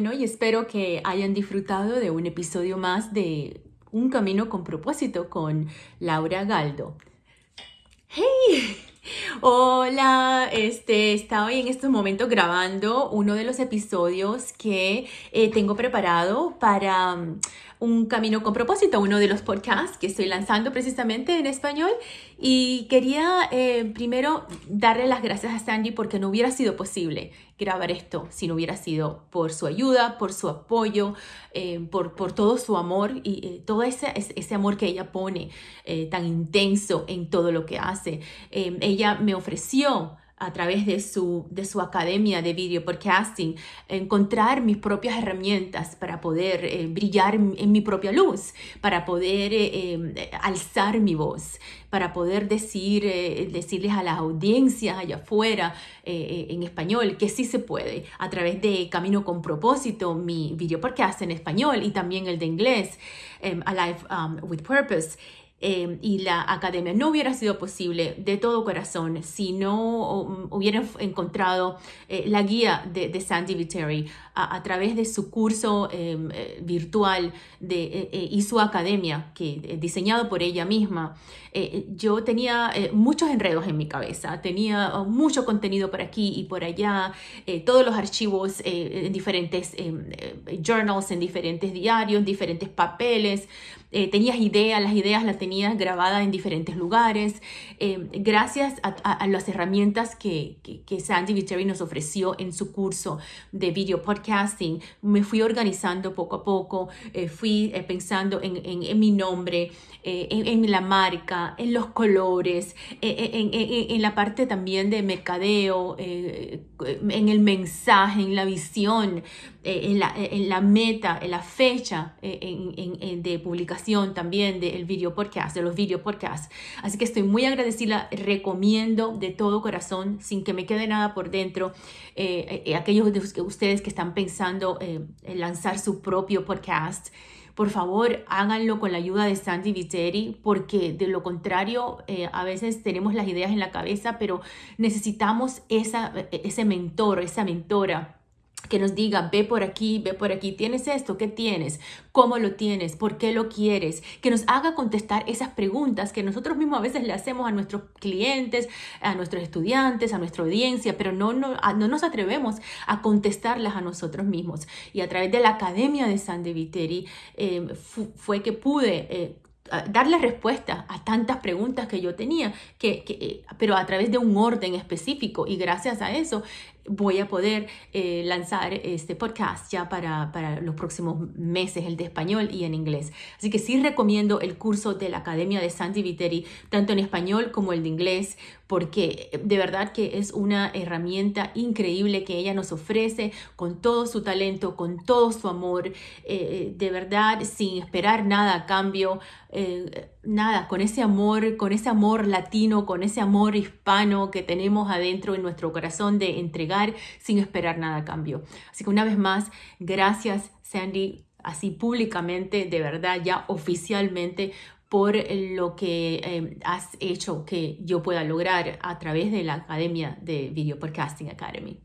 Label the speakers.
Speaker 1: Bueno, y espero que hayan disfrutado de un episodio más de Un Camino con propósito con Laura Galdo. Hola, este, estaba en estos momentos grabando uno de los episodios que eh, tengo preparado para um, un camino con propósito, uno de los podcasts que estoy lanzando precisamente en español. Y quería eh, primero darle las gracias a Sandy porque no hubiera sido posible grabar esto si no hubiera sido por su ayuda, por su apoyo, eh, por, por, todo su amor y eh, todo ese, ese, amor que ella pone tan intenso en todo lo que hace. ella me ofreció a través de su, de su academia de video podcasting, encontrar mis propias herramientas para poder eh, brillar en, mi propia luz, para poder eh, em, alzar mi voz, para poder decir, eh, decirles a las audiencias allá afuera en español que sí se puede, a través de Camino con propósito, mi video podcast en español y también el de inglés, em, Alive um, with Purpose. Em, y la academia no hubiera sido posible de todo corazón si no um, hubieran encontrado eh, la guía de, Sandy Viteri a, través de su curso em, eh, virtual de, eh, y su academia, que diseñado por ella misma. yo tenía muchos enredos en mi cabeza, tenía mucho contenido por aquí y por allá, todos los archivos en diferentes em, journals, en diferentes diarios, en diferentes papeles. Tenías ideas, las ideas las tenías grabada en diferentes lugares, eh, gracias a, las herramientas que, que, Sandy Viteri nos ofreció en su curso de video podcasting, me fui organizando poco a poco, eh, fui eh, pensando en, en, mi nombre, en, en, la marca, en los colores, en, la parte también de mercadeo, en el mensaje, en la visión, en la, en, la, meta, en la fecha de publicación también del video podcast de los video podcasts. Así que estoy muy agradecida, recomiendo de todo corazón, sin que me quede nada por dentro, eh, eh, aquellos de ustedes que están pensando eh, en lanzar su propio podcast. Por favor, háganlo con la ayuda de Sandy Viteri, porque de lo contrario, a veces tenemos las ideas en la cabeza, pero necesitamos esa, ese mentor, esa mentora que nos diga, ve por aquí, ve por aquí, tienes esto, ¿qué tienes? ¿Cómo lo tienes? ¿Por qué lo quieres? Que nos haga contestar esas preguntas que nosotros mismos a veces le hacemos a nuestros clientes, a nuestros estudiantes, a nuestra audiencia, pero no, no, no nos atrevemos a contestarlas a nosotros mismos. Y a través de la Academia de Sandy Viteri eh, fue que pude... Eh, darle respuesta a tantas preguntas que yo tenía, que, eh, pero a través de un orden específico. Y gracias a eso voy a poder eh, lanzar este podcast ya para, para, los próximos meses, el de español y en inglés. Así que sí recomiendo el curso de la Academia de Santi Viteri, tanto en español como el de inglés, porque de verdad que es una herramienta increíble que ella nos ofrece con todo su talento, con todo su amor, eh, de verdad, sin esperar nada a cambio, eh, nada, con ese amor, con ese amor latino, con ese amor hispano que tenemos adentro en nuestro corazón de entregar sin esperar nada a cambio. Así que una vez más, gracias Sandy, así públicamente, de verdad, ya oficialmente por lo que eh, has hecho que yo pueda lograr a través de la Academia de Video Podcasting Academy.